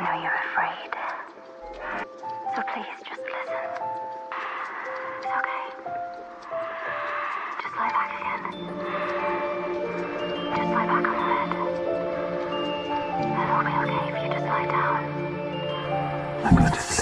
I know you're afraid. So please, just listen. It's okay. Just lie back again. Just lie back on the bed. It'll be okay if you just lie down. I'm gonna just